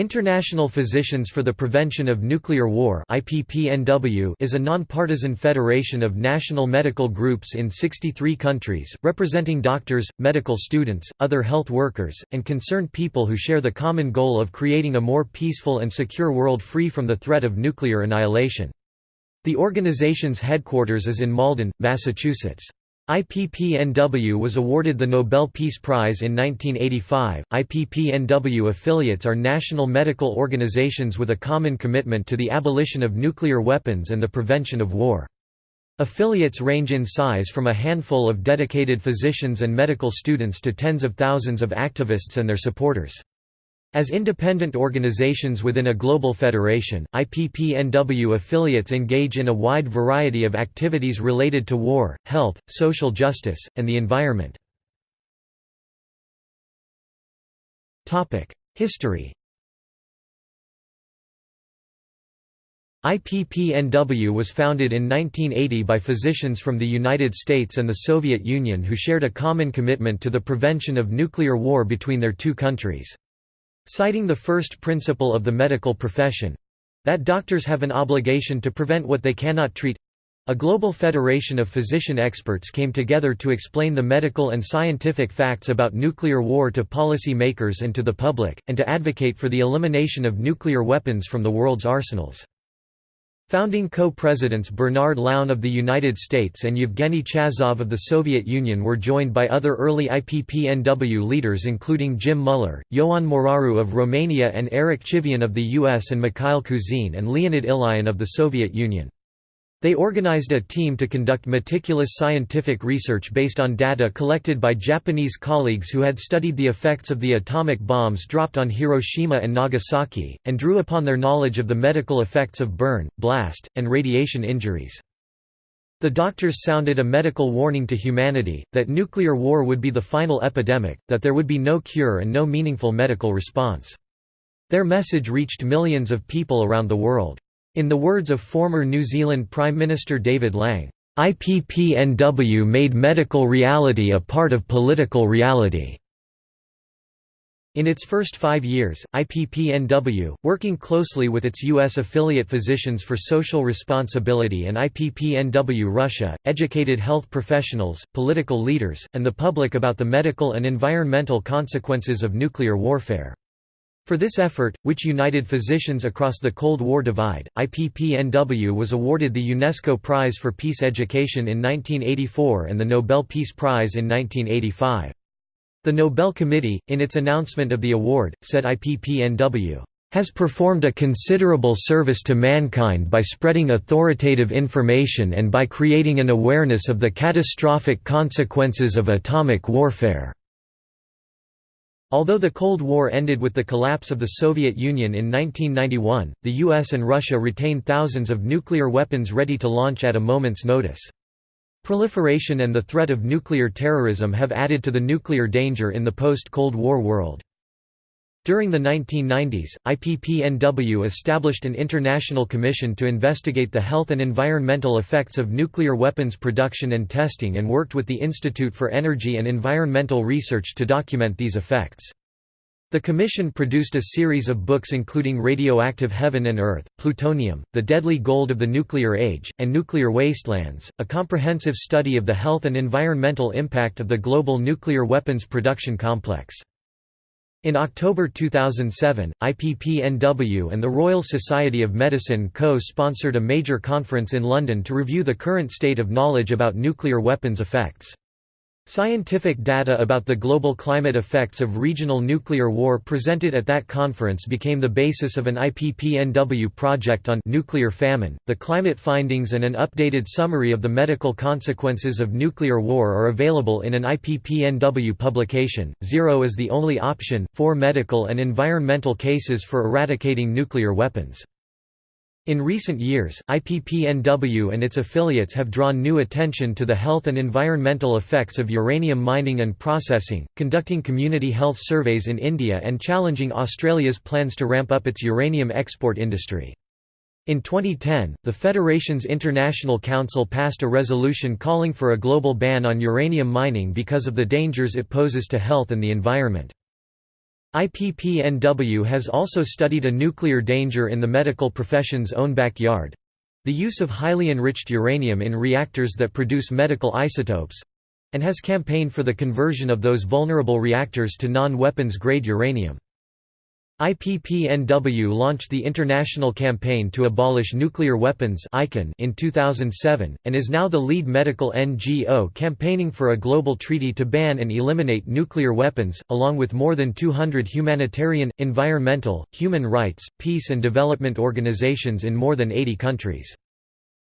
International Physicians for the Prevention of Nuclear War is a nonpartisan federation of national medical groups in 63 countries, representing doctors, medical students, other health workers, and concerned people who share the common goal of creating a more peaceful and secure world free from the threat of nuclear annihilation. The organization's headquarters is in Malden, Massachusetts. IPPNW was awarded the Nobel Peace Prize in 1985. IPPNW affiliates are national medical organizations with a common commitment to the abolition of nuclear weapons and the prevention of war. Affiliates range in size from a handful of dedicated physicians and medical students to tens of thousands of activists and their supporters. As independent organizations within a global federation, IPPNW affiliates engage in a wide variety of activities related to war, health, social justice, and the environment. History IPPNW was founded in 1980 by physicians from the United States and the Soviet Union who shared a common commitment to the prevention of nuclear war between their two countries. Citing the first principle of the medical profession—that doctors have an obligation to prevent what they cannot treat, a global federation of physician experts came together to explain the medical and scientific facts about nuclear war to policy makers and to the public, and to advocate for the elimination of nuclear weapons from the world's arsenals. Founding co-presidents Bernard Lown of the United States and Yevgeny Chazov of the Soviet Union were joined by other early IPPNW leaders including Jim Muller, Ioan Moraru of Romania and Eric Chivian of the US and Mikhail Kuzin and Leonid Ilyin of the Soviet Union. They organized a team to conduct meticulous scientific research based on data collected by Japanese colleagues who had studied the effects of the atomic bombs dropped on Hiroshima and Nagasaki, and drew upon their knowledge of the medical effects of burn, blast, and radiation injuries. The doctors sounded a medical warning to humanity, that nuclear war would be the final epidemic, that there would be no cure and no meaningful medical response. Their message reached millions of people around the world. In the words of former New Zealand Prime Minister David Lange, IPPNW made medical reality a part of political reality. In its first five years, IPPNW, working closely with its U.S. affiliate Physicians for Social Responsibility and IPPNW Russia, educated health professionals, political leaders, and the public about the medical and environmental consequences of nuclear warfare. For this effort, which united physicians across the Cold War divide, IPPNW was awarded the UNESCO Prize for Peace Education in 1984 and the Nobel Peace Prize in 1985. The Nobel Committee, in its announcement of the award, said IPPNW has performed a considerable service to mankind by spreading authoritative information and by creating an awareness of the catastrophic consequences of atomic warfare. Although the Cold War ended with the collapse of the Soviet Union in 1991, the US and Russia retained thousands of nuclear weapons ready to launch at a moment's notice. Proliferation and the threat of nuclear terrorism have added to the nuclear danger in the post-Cold War world. During the 1990s, IPPNW established an international commission to investigate the health and environmental effects of nuclear weapons production and testing and worked with the Institute for Energy and Environmental Research to document these effects. The Commission produced a series of books including Radioactive Heaven and Earth, Plutonium, The Deadly Gold of the Nuclear Age, and Nuclear Wastelands, a comprehensive study of the health and environmental impact of the global nuclear weapons production complex. In October 2007, IPPNW and the Royal Society of Medicine co-sponsored a major conference in London to review the current state of knowledge about nuclear weapons effects. Scientific data about the global climate effects of regional nuclear war presented at that conference became the basis of an IPPNW project on nuclear famine. The climate findings and an updated summary of the medical consequences of nuclear war are available in an IPPNW publication. Zero is the only option for medical and environmental cases for eradicating nuclear weapons. In recent years, IPPNW and its affiliates have drawn new attention to the health and environmental effects of uranium mining and processing, conducting community health surveys in India and challenging Australia's plans to ramp up its uranium export industry. In 2010, the Federation's International Council passed a resolution calling for a global ban on uranium mining because of the dangers it poses to health and the environment. IPPNW has also studied a nuclear danger in the medical profession's own backyard—the use of highly enriched uranium in reactors that produce medical isotopes—and has campaigned for the conversion of those vulnerable reactors to non-weapons grade uranium. IPPNW launched the International Campaign to Abolish Nuclear Weapons in 2007, and is now the lead medical NGO campaigning for a global treaty to ban and eliminate nuclear weapons, along with more than 200 humanitarian, environmental, human rights, peace and development organizations in more than 80 countries.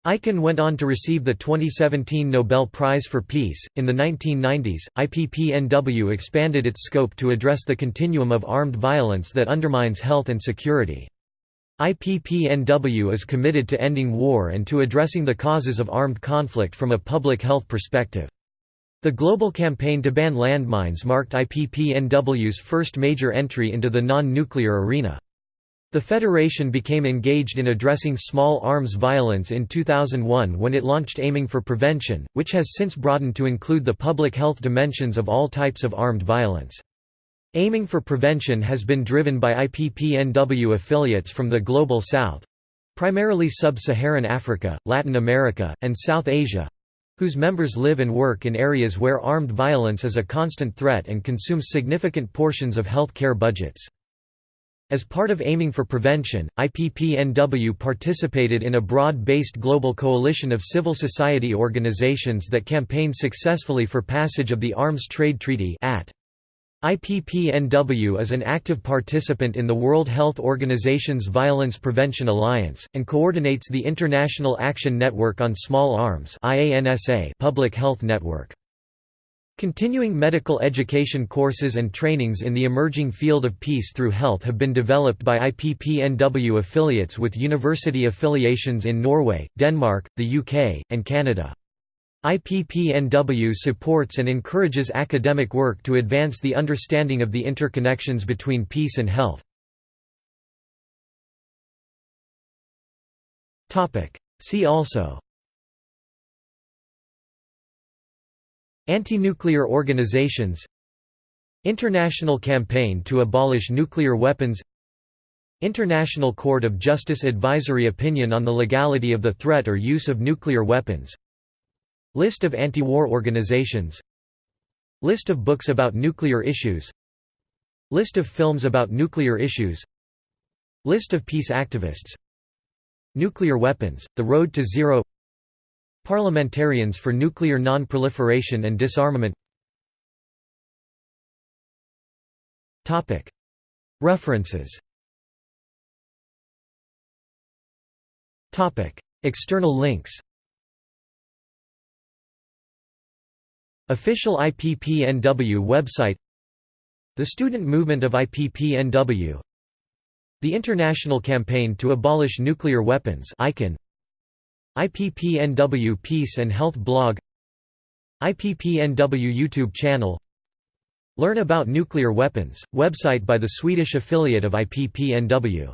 ICAN went on to receive the 2017 Nobel Prize for Peace. In the 1990s, IPPNW expanded its scope to address the continuum of armed violence that undermines health and security. IPPNW is committed to ending war and to addressing the causes of armed conflict from a public health perspective. The global campaign to ban landmines marked IPPNW's first major entry into the non-nuclear arena. The Federation became engaged in addressing small arms violence in 2001 when it launched Aiming for Prevention, which has since broadened to include the public health dimensions of all types of armed violence. Aiming for Prevention has been driven by IPPNW affiliates from the Global South—primarily Sub-Saharan Africa, Latin America, and South Asia—whose members live and work in areas where armed violence is a constant threat and consumes significant portions of health care budgets. As part of aiming for prevention, IPPNW participated in a broad-based global coalition of civil society organizations that campaigned successfully for passage of the Arms Trade Treaty at IPPNW is an active participant in the World Health Organization's Violence Prevention Alliance, and coordinates the International Action Network on Small Arms public health network. Continuing medical education courses and trainings in the emerging field of peace through health have been developed by IPPNW affiliates with university affiliations in Norway, Denmark, the UK, and Canada. IPPNW supports and encourages academic work to advance the understanding of the interconnections between peace and health. See also Anti-nuclear organizations International Campaign to Abolish Nuclear Weapons International Court of Justice Advisory Opinion on the Legality of the Threat or Use of Nuclear Weapons List of anti-war organizations List of books about nuclear issues List of films about nuclear issues List of peace activists Nuclear weapons, The Road to Zero Parliamentarians for Nuclear Non-Proliferation and Disarmament. References. External links. Official IPPNW website. The Student Movement of IPPNW The International Campaign to Abolish Nuclear Weapons IPPNW Peace and Health blog IPPNW YouTube channel. Learn about nuclear weapons, website by the Swedish affiliate of IPPNW